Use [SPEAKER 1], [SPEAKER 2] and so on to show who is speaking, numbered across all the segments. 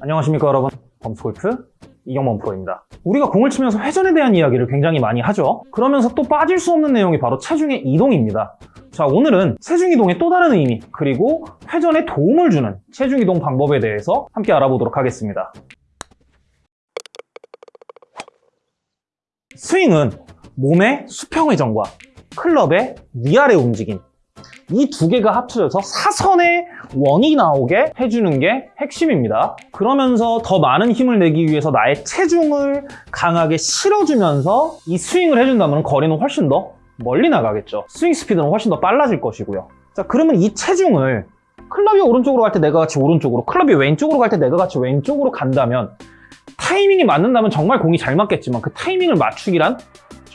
[SPEAKER 1] 안녕하십니까 여러분. 범스골프 이경범 프로입니다. 우리가 공을 치면서 회전에 대한 이야기를 굉장히 많이 하죠. 그러면서 또 빠질 수 없는 내용이 바로 체중의 이동입니다. 자 오늘은 체중 이동의 또 다른 의미 그리고 회전에 도움을 주는 체중 이동 방법에 대해서 함께 알아보도록 하겠습니다. 스윙은 몸의 수평 회전과 클럽의 위아래 움직임 이 두 개가 합쳐져서 사선의 원이 나오게 해주는 게 핵심입니다. 그러면서 더 많은 힘을 내기 위해서 나의 체중을 강하게 실어주면서 이 스윙을 해준다면 거리는 훨씬 더 멀리 나가겠죠. 스윙 스피드는 훨씬 더 빨라질 것이고요. 자, 그러면 이 체중을 클럽이 오른쪽으로 갈 때 내가 같이 오른쪽으로, 클럽이 왼쪽으로 갈 때 내가 같이 왼쪽으로 간다면 타이밍이 맞는다면 정말 공이 잘 맞겠지만 그 타이밍을 맞추기란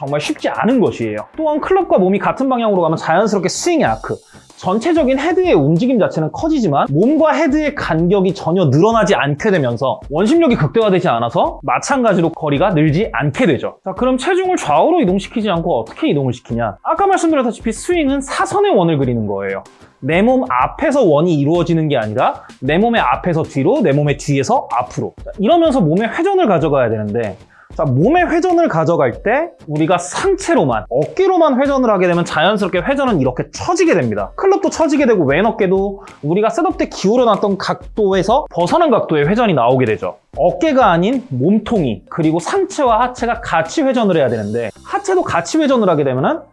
[SPEAKER 1] 정말 쉽지 않은 것이에요. 또한 클럽과 몸이 같은 방향으로 가면 자연스럽게 스윙의 아크, 전체적인 헤드의 움직임 자체는 커지지만 몸과 헤드의 간격이 전혀 늘어나지 않게 되면서 원심력이 극대화되지 않아서 마찬가지로 거리가 늘지 않게 되죠. 자, 그럼 체중을 좌우로 이동시키지 않고 어떻게 이동을 시키냐? 아까 말씀드렸다시피 스윙은 사선의 원을 그리는 거예요. 내 몸 앞에서 원이 이루어지는 게 아니라 내 몸의 앞에서 뒤로, 내 몸의 뒤에서 앞으로. 자, 이러면서 몸의 회전을 가져가야 되는데 자, 몸의 회전을 가져갈 때 우리가 상체로만, 어깨로만 회전을 하게 되면 자연스럽게 회전은 이렇게 처지게 됩니다. 클럽도 처지게 되고 왼 어깨도 우리가 setup 때 기울여놨던 각도에서 벗어난 각도의 회전이 나오게 되죠. 어깨가 아닌 몸통이 그리고 상체와 하체가 같이 회전을 해야 되는데 하체도 같이 회전을 하게 되면은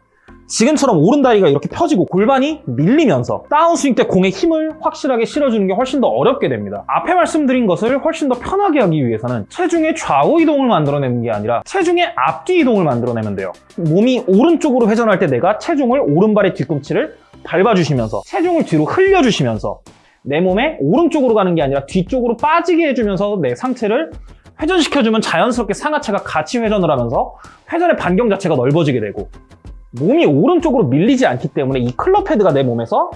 [SPEAKER 1] 지금처럼 오른다리가 이렇게 펴지고 골반이 밀리면서 다운스윙 때 공에 힘을 확실하게 실어주는 게 훨씬 더 어렵게 됩니다. 앞에 말씀드린 것을 훨씬 더 편하게 하기 위해서는 체중의 좌우 이동을 만들어내는 게 아니라 체중의 앞뒤 이동을 만들어내면 돼요. 몸이 오른쪽으로 회전할 때 내가 체중을 오른발의 뒤꿈치를 밟아주시면서 체중을 뒤로 흘려주시면서 내 몸에 오른쪽으로 가는 게 아니라 뒤쪽으로 빠지게 해주면서 내 상체를 회전시켜주면 자연스럽게 상하체가 같이 회전을 하면서 회전의 반경 자체가 넓어지게 되고 몸이 오른쪽으로 밀리지 않기 때문에 이 클럽 헤드가 내 몸에서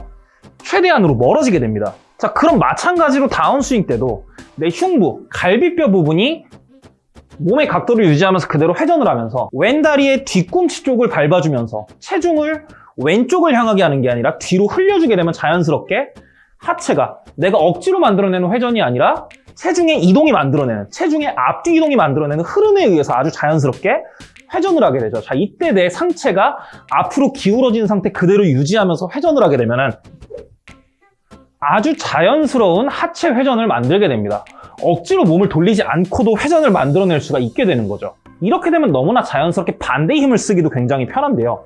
[SPEAKER 1] 최대한으로 멀어지게 됩니다. 자, 그럼 마찬가지로 다운스윙 때도 내 흉부, 갈비뼈 부분이 몸의 각도를 유지하면서 그대로 회전을 하면서 왼다리의 뒤꿈치 쪽을 밟아주면서 체중을 왼쪽을 향하게 하는 게 아니라 뒤로 흘려주게 되면 자연스럽게 하체가 내가 억지로 만들어내는 회전이 아니라 체중의 이동이 만들어내는 체중의 앞뒤 이동이 만들어내는 흐름에 의해서 아주 자연스럽게 회전을 하게 되죠. 자, 이때 내 상체가 앞으로 기울어진 상태 그대로 유지하면서 회전을 하게 되면은 아주 자연스러운 하체 회전을 만들게 됩니다. 억지로 몸을 돌리지 않고도 회전을 만들어낼 수가 있게 되는 거죠. 이렇게 되면 너무나 자연스럽게 반대 힘을 쓰기도 굉장히 편한데요.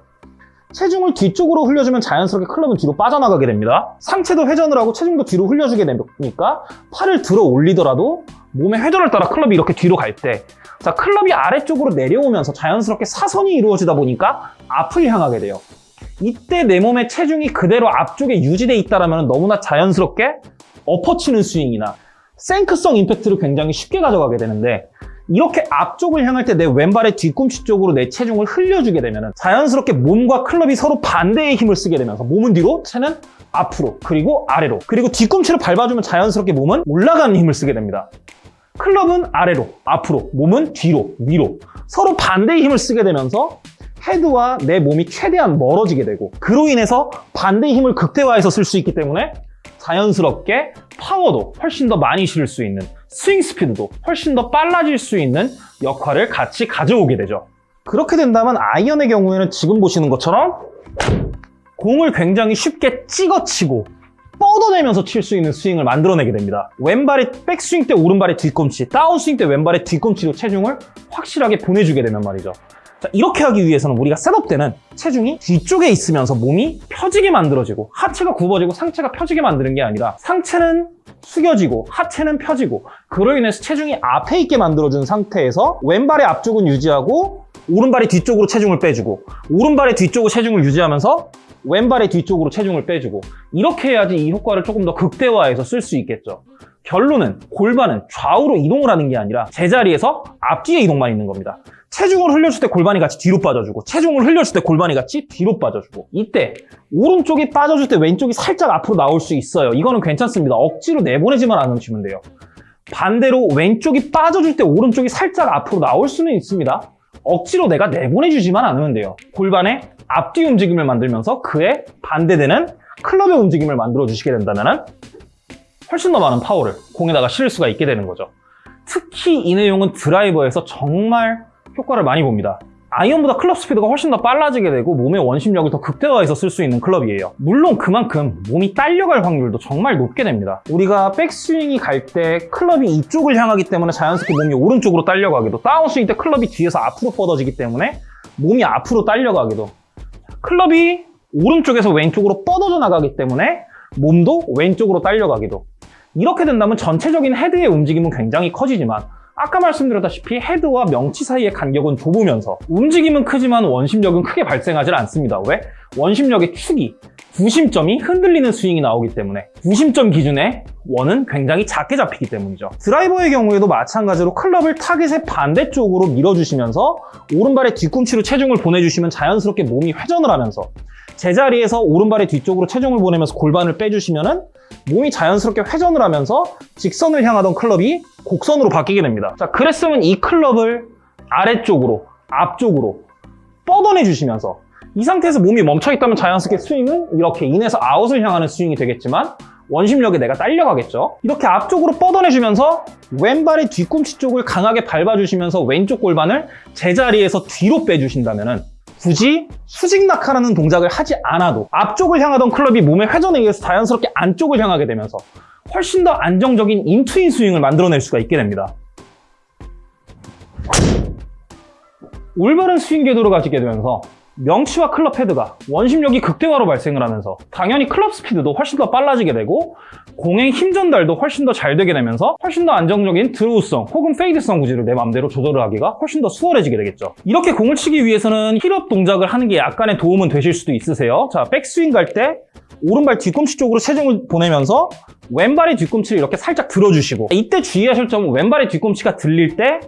[SPEAKER 1] 체중을 뒤쪽으로 흘려주면 자연스럽게 클럽은 뒤로 빠져나가게 됩니다. 상체도 회전을 하고 체중도 뒤로 흘려주게 되니까 팔을 들어 올리더라도 몸의 회전을 따라 클럽이 이렇게 뒤로 갈 때 자, 클럽이 아래쪽으로 내려오면서 자연스럽게 사선이 이루어지다 보니까 앞을 향하게 돼요. 이때 내 몸의 체중이 그대로 앞쪽에 유지돼 있다면 너무나 자연스럽게 엎어치는 스윙이나 생크성 임팩트를 굉장히 쉽게 가져가게 되는데 이렇게 앞쪽을 향할 때 내 왼발의 뒤꿈치 쪽으로 내 체중을 흘려주게 되면 자연스럽게 몸과 클럽이 서로 반대의 힘을 쓰게 되면서 몸은 뒤로, 채는 앞으로, 그리고 아래로 그리고 뒤꿈치를 밟아주면 자연스럽게 몸은 올라가는 힘을 쓰게 됩니다. 클럽은 아래로, 앞으로, 몸은 뒤로, 위로 서로 반대의 힘을 쓰게 되면서 헤드와 내 몸이 최대한 멀어지게 되고 그로 인해서 반대의 힘을 극대화해서 쓸 수 있기 때문에 자연스럽게 파워도 훨씬 더 많이 실을 수 있는 스윙 스피드도 훨씬 더 빨라질 수 있는 역할을 같이 가져오게 되죠. 그렇게 된다면 아이언의 경우에는 지금 보시는 것처럼 공을 굉장히 쉽게 찍어치고 뻗어내면서 칠 수 있는 스윙을 만들어내게 됩니다. 왼발의 백스윙 때 오른발의 뒤꿈치, 다운스윙 때 왼발의 뒤꿈치로 체중을 확실하게 보내주게 되면 말이죠. 자, 이렇게 하기 위해서는 우리가 셋업 때는 체중이 뒤쪽에 있으면서 몸이 펴지게 만들어지고 하체가 굽어지고 상체가 펴지게 만드는 게 아니라 상체는 숙여지고 하체는 펴지고 그로 인해서 체중이 앞에 있게 만들어준 상태에서 왼발의 앞쪽은 유지하고 오른발의 뒤쪽으로 체중을 빼주고 오른발의 뒤쪽으로 체중을 유지하면서 왼발의 뒤쪽으로 체중을 빼주고 이렇게 해야지 이 효과를 조금 더 극대화해서 쓸 수 있겠죠. 결론은 골반은 좌우로 이동을 하는 게 아니라 제자리에서 앞뒤에 이동만 있는 겁니다. 체중을 흘려줄 때 골반이 같이 뒤로 빠져주고 체중을 흘려줄 때 골반이 같이 뒤로 빠져주고 이때 오른쪽이 빠져줄 때 왼쪽이 살짝 앞으로 나올 수 있어요. 이거는 괜찮습니다. 억지로 내보내지만 않으시면 돼요. 반대로 왼쪽이 빠져줄 때 오른쪽이 살짝 앞으로 나올 수는 있습니다. 억지로 내가 내보내주지만 않으면 돼요. 골반의 앞뒤 움직임을 만들면서 그에 반대되는 클럽의 움직임을 만들어 주시게 된다면 훨씬 더 많은 파워를 공에다가 실을 수가 있게 되는 거죠. 특히 이 내용은 드라이버에서 정말 효과를 많이 봅니다. 아이언보다 클럽 스피드가 훨씬 더 빨라지게 되고 몸의 원심력을 더 극대화해서 쓸 수 있는 클럽이에요. 물론 그만큼 몸이 딸려갈 확률도 정말 높게 됩니다. 우리가 백스윙이 갈 때 클럽이 이쪽을 향하기 때문에 자연스럽게 몸이 오른쪽으로 딸려가기도 다운스윙 때 클럽이 뒤에서 앞으로 뻗어지기 때문에 몸이 앞으로 딸려가기도 클럽이 오른쪽에서 왼쪽으로 뻗어져 나가기 때문에 몸도 왼쪽으로 딸려가기도. 이렇게 된다면 전체적인 헤드의 움직임은 굉장히 커지지만 아까 말씀드렸다시피 헤드와 명치 사이의 간격은 좁으면서 움직임은 크지만 원심력은 크게 발생하지 않습니다. 왜? 원심력의 축이 구심점이 흔들리는 스윙이 나오기 때문에 구심점 기준의 원은 굉장히 작게 잡히기 때문이죠. 드라이버의 경우에도 마찬가지로 클럽을 타겟의 반대쪽으로 밀어주시면서 오른발의 뒤꿈치로 체중을 보내주시면 자연스럽게 몸이 회전을 하면서 제자리에서 오른발의 뒤쪽으로 체중을 보내면서 골반을 빼주시면은 몸이 자연스럽게 회전을 하면서 직선을 향하던 클럽이 곡선으로 바뀌게 됩니다. 자, 그랬으면 이 클럽을 아래쪽으로, 앞쪽으로 뻗어내 주시면서 이 상태에서 몸이 멈춰 있다면 자연스럽게 스윙은 이렇게 인에서 아웃을 향하는 스윙이 되겠지만 원심력에 내가 딸려가겠죠. 이렇게 앞쪽으로 뻗어내주면서 왼발의 뒤꿈치 쪽을 강하게 밟아주시면서 왼쪽 골반을 제자리에서 뒤로 빼주신다면은 굳이 수직 낙하라는 동작을 하지 않아도 앞쪽을 향하던 클럽이 몸의 회전에 의해서 자연스럽게 안쪽을 향하게 되면서 훨씬 더 안정적인 인투인 스윙을 만들어낼 수가 있게 됩니다. 올바른 스윙 궤도를 가지게 되면서 명치와 클럽 헤드가 원심력이 극대화로 발생을 하면서 당연히 클럽 스피드도 훨씬 더 빨라지게 되고 공의 힘 전달도 훨씬 더 잘 되게 되면서 훨씬 더 안정적인 draw성 혹은 fade성 구질을 내 마음대로 조절을 하기가 훨씬 더 수월해지게 되겠죠. 이렇게 공을 치기 위해서는 heel up 동작을 하는 게 약간의 도움은 되실 수도 있으세요. 자, 백스윙 갈 때 오른발 뒤꿈치 쪽으로 체중을 보내면서 왼발의 뒤꿈치를 이렇게 살짝 들어주시고 이때 주의하실 점은 왼발의 뒤꿈치가 들릴 때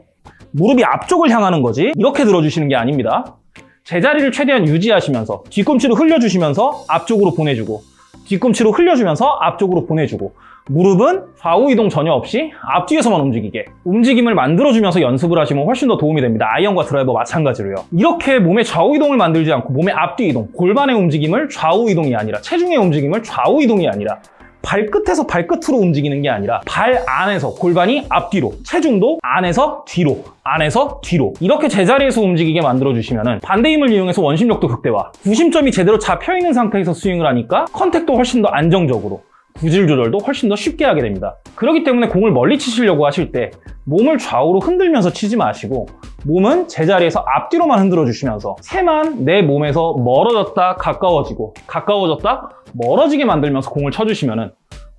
[SPEAKER 1] 무릎이 앞쪽을 향하는 거지 이렇게 들어주시는 게 아닙니다. 제자리를 최대한 유지하시면서 뒤꿈치로 흘려주시면서 앞쪽으로 보내주고 뒤꿈치로 흘려주면서 앞쪽으로 보내주고 무릎은 좌우 이동 전혀 없이 앞뒤에서만 움직이게 움직임을 만들어주면서 연습을 하시면 훨씬 더 도움이 됩니다. 아이언과 드라이버 마찬가지로요. 이렇게 몸의 좌우 이동을 만들지 않고 몸의 앞뒤 이동, 골반의 움직임을 좌우 이동이 아니라 체중의 움직임을 좌우 이동이 아니라 발끝에서 발끝으로 움직이는 게 아니라 발 안에서 골반이 앞뒤로 체중도 안에서 뒤로 안에서 뒤로 이렇게 제자리에서 움직이게 만들어 주시면 반대 힘을 이용해서 원심력도 극대화. 구심점이 제대로 잡혀 있는 상태에서 스윙을 하니까 contact도 훨씬 더 안정적으로 구질 조절도 훨씬 더 쉽게 하게 됩니다. 그렇기 때문에 공을 멀리 치시려고 하실 때 몸을 좌우로 흔들면서 치지 마시고 몸은 제자리에서 앞뒤로만 흔들어 주시면서 새만 내 몸에서 멀어졌다 가까워지고 가까워졌다 멀어지게 만들면서 공을 쳐주시면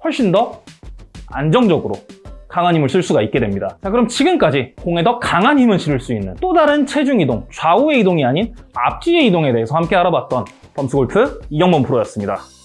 [SPEAKER 1] 훨씬 더 안정적으로 강한 힘을 쓸 수가 있게 됩니다. 자 그럼 지금까지 공에 더 강한 힘을 실을 수 있는 또 다른 체중 이동, 좌우의 이동이 아닌 앞뒤의 이동에 대해서 함께 알아봤던 범스골프 이경범 프로였습니다.